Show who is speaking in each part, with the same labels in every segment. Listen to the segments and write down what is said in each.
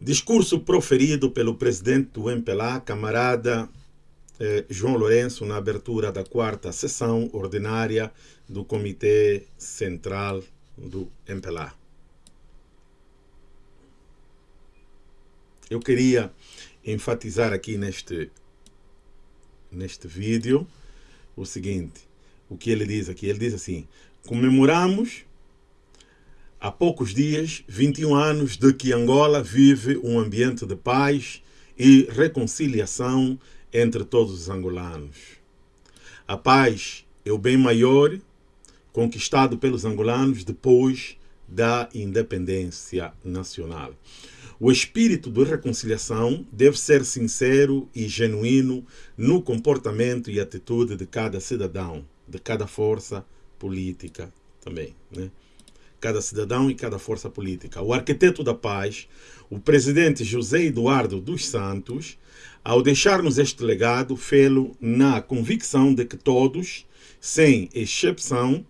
Speaker 1: Discurso proferido pelo presidente do MPLA, camarada eh, João Lourenço, na abertura da quarta sessão ordinária do Comitê Central do MPLA. Eu queria enfatizar aqui neste, neste vídeo o seguinte, o que ele diz aqui. Ele diz assim, comemoramos há poucos dias 21 anos de que Angola vive um ambiente de paz e reconciliação entre todos os angolanos. A paz é o bem maior conquistado pelos angolanos depois da independência nacional. O espírito de reconciliação deve ser sincero e genuíno no comportamento e atitude de cada cidadão, de cada força política também. Né? Cada cidadão e cada força política. O arquiteto da paz, o presidente José Eduardo dos Santos, ao deixar-nos este legado, fê-lo na convicção de que todos, sem exceção,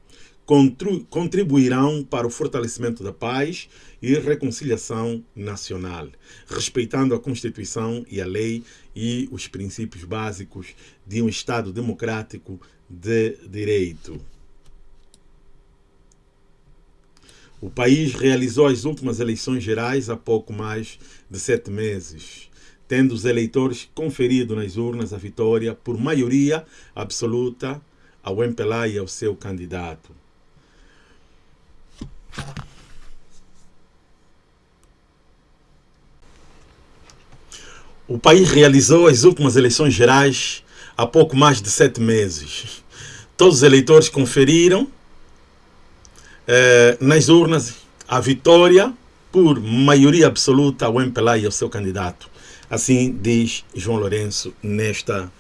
Speaker 1: contribuirão para o fortalecimento da paz e reconciliação nacional, respeitando a Constituição e a lei e os princípios básicos de um Estado democrático de direito. O país realizou as últimas eleições gerais há pouco mais de sete meses, tendo os eleitores conferido nas urnas a vitória por maioria absoluta ao MPLA e ao seu candidato. O país realizou as últimas eleições gerais há pouco mais de sete meses. Todos os eleitores conferiram eh, nas urnas a vitória por maioria absoluta ao MPLA e ao seu candidato. Assim diz João Lourenço nesta,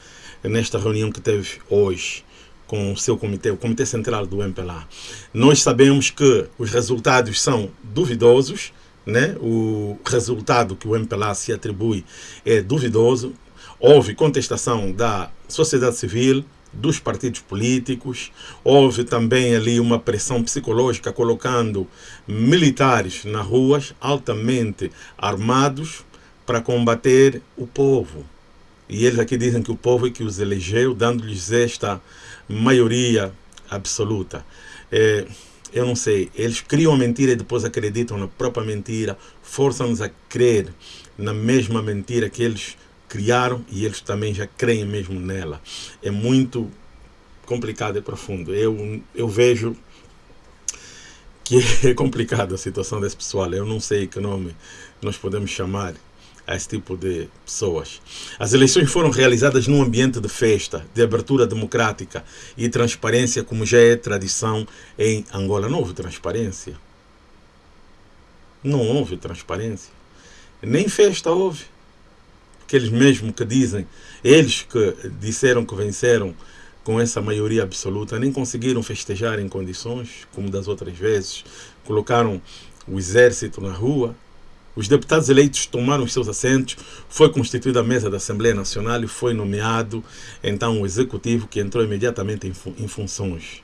Speaker 1: nesta reunião que teve hoje com o seu comitê, o Comitê Central do MPLA. Nós sabemos que os resultados são duvidosos, né? o resultado que o MPLA se atribui é duvidoso. Houve contestação da sociedade civil, dos partidos políticos, houve também ali uma pressão psicológica colocando militares nas ruas altamente armados para combater o povo. E eles aqui dizem que o povo é que os elegeu, dando-lhes esta maioria absoluta. É, eu não sei, eles criam a mentira e depois acreditam na própria mentira, forçam-nos a crer na mesma mentira que eles criaram e eles também já creem mesmo nela. É muito complicado e profundo. Eu, eu vejo que é complicada a situação desse pessoal. Eu não sei que nome nós podemos chamar a esse tipo de pessoas. As eleições foram realizadas num ambiente de festa, de abertura democrática e transparência, como já é tradição em Angola. Não houve transparência. Não houve transparência. Nem festa houve. Aqueles mesmo que dizem, eles que disseram que venceram com essa maioria absoluta, nem conseguiram festejar em condições, como das outras vezes. Colocaram o exército na rua, os deputados eleitos tomaram os seus assentos, foi constituída a mesa da Assembleia Nacional e foi nomeado então o executivo que entrou imediatamente em, fun em funções.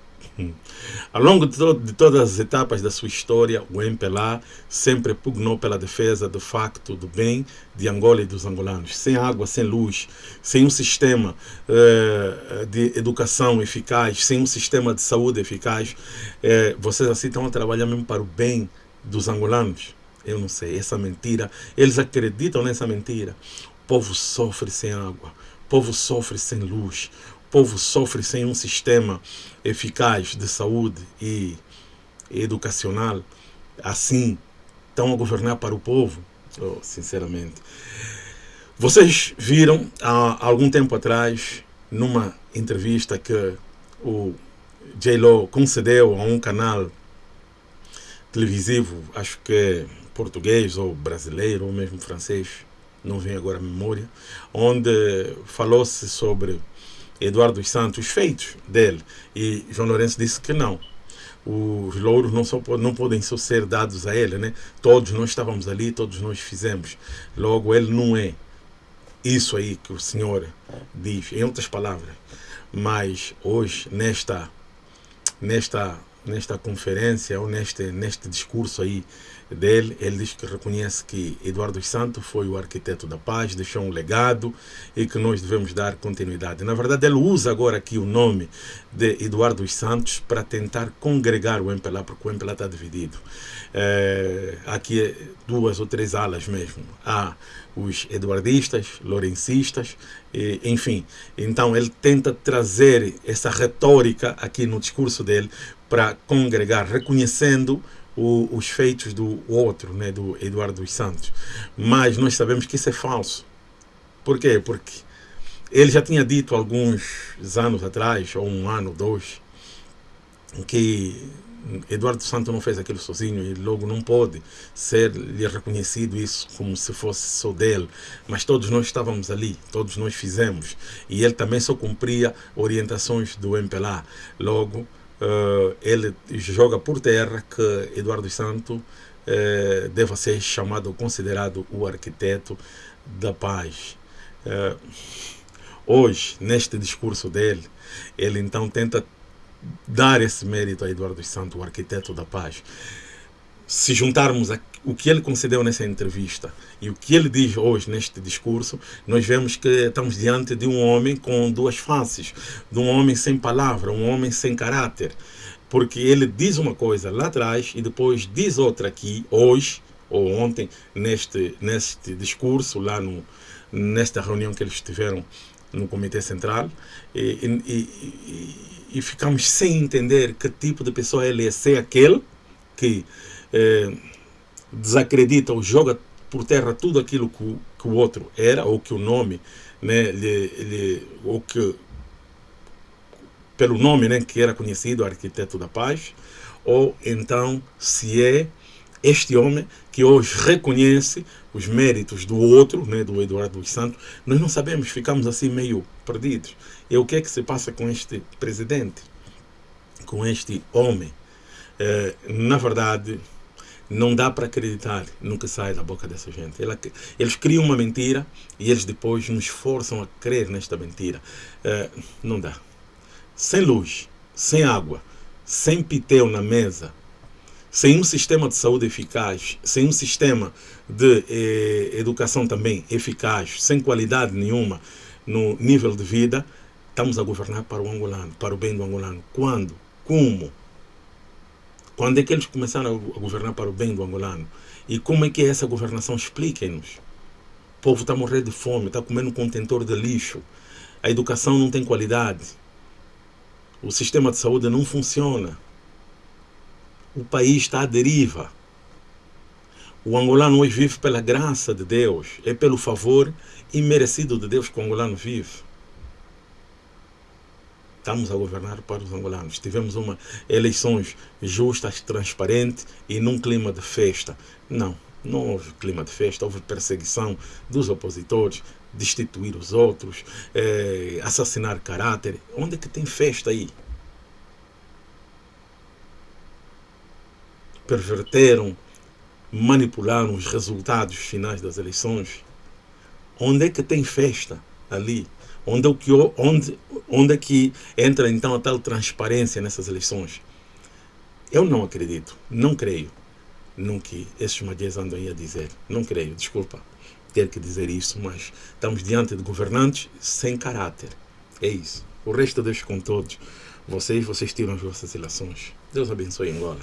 Speaker 1: Ao longo de, to de, todas as etapas da sua história, o MPLA sempre pugnou pela defesa do facto do bem de Angola e dos angolanos. Sem água, sem luz, sem um sistema eh, de educação eficaz, sem um sistema de saúde eficaz, eh, vocês assim estão a trabalhar mesmo para o bem dos angolanos. Eu não sei, essa mentira, eles acreditam nessa mentira. O povo sofre sem água, o povo sofre sem luz, povo sofre sem um sistema eficaz de saúde e educacional. Assim, estão a governar para o povo, oh, sinceramente. Vocês viram há algum tempo atrás, numa entrevista que o J-Lo concedeu a um canal televisivo, acho que português ou brasileiro ou mesmo francês, não vem agora a memória, onde falou-se sobre Eduardo dos Santos, os feitos dele. E João Lourenço disse que não. Os louros não, só, não podem só ser dados a ele, né? Todos nós estávamos ali, todos nós fizemos. Logo, ele não é isso aí que o Senhor diz, em outras palavras. Mas hoje, nesta, nesta, nesta conferência, ou neste, neste discurso aí dele, ele diz que reconhece que Eduardo Santos foi o arquiteto da paz, deixou um legado e que nós devemos dar continuidade. Na verdade, ele usa agora aqui o nome de Eduardo Santos para tentar congregar o MPLA, porque o MPLA está dividido. É, aqui é duas ou três alas mesmo. Há os eduardistas, lorencistas, e, enfim. Então ele tenta trazer essa retórica aqui no discurso dele para congregar, reconhecendo o, os feitos do outro, né, do Eduardo dos Santos. Mas nós sabemos que isso é falso. Por quê? Porque ele já tinha dito alguns anos atrás, ou um ano, dois, que Eduardo Santos não fez aquilo sozinho e logo não pode ser lhe reconhecido isso como se fosse só dele. Mas todos nós estávamos ali, todos nós fizemos. E ele também só cumpria orientações do MPLA. Logo, uh, ele joga por terra que Eduardo Santos uh, deva ser chamado, considerado o arquiteto da paz. Uh, hoje, neste discurso dele, ele então tenta dar esse mérito a Eduardo Santos, o arquiteto da paz. Se juntarmos a, o que ele concedeu nessa entrevista e o que ele diz hoje neste discurso, nós vemos que estamos diante de um homem com duas faces, de um homem sem palavra, um homem sem caráter. Porque ele diz uma coisa lá atrás e depois diz outra aqui, hoje, ou ontem, neste, neste discurso, lá no, nesta reunião que eles tiveram no Comitê Central, e, e, e e ficamos sem entender que tipo de pessoa ele é. Se é aquele que eh, desacredita ou joga por terra tudo aquilo que o, que o outro era, ou que o nome, né, lhe, lhe, ou que pelo nome né, que era conhecido, arquiteto da paz, ou então se é este homem que hoje reconhece os méritos do outro, né, do Eduardo dos Santos, nós não sabemos, ficamos assim meio perdidos. E o que é que se passa com este presidente, com este homem? É, na verdade, não dá para acreditar no que sai da boca dessa gente. Eles criam uma mentira e eles depois nos forçam a crer nesta mentira. É, não dá. Sem luz, sem água, sem pitel na mesa, sem um sistema de saúde eficaz, sem um sistema de eh, educação também eficaz, sem qualidade nenhuma no nível de vida, estamos a governar para o angolano, para o bem do angolano. Quando? Como? Quando é que eles começaram a governar para o bem do angolano? E como é que é essa governação? Expliquem-nos. O povo está a morrer de fome, está comendo um contentor de lixo. A educação não tem qualidade. O sistema de saúde não funciona o país está à deriva. O angolano hoje vive pela graça de Deus, é pelo favor imerecido de Deus que o angolano vive. Estamos a governar para os angolanos. Tivemos uma eleições justas, transparentes e num clima de festa. Não, não houve clima de festa, houve perseguição dos opositores, destituir os outros, eh, assassinar caráter. Onde é que tem festa aí? perverteram, manipularam os resultados finais das eleições. Onde é que tem festa ali? Onde é que, onde, onde é que entra então a tal transparência nessas eleições? Eu não acredito, não creio no que esses magias andam aí a dizer. Não creio, desculpa ter que dizer isso, mas estamos diante de governantes sem caráter. É isso. O resto deixo com todos. Vocês, vocês tiram as vossas eleições. Deus abençoe Angola.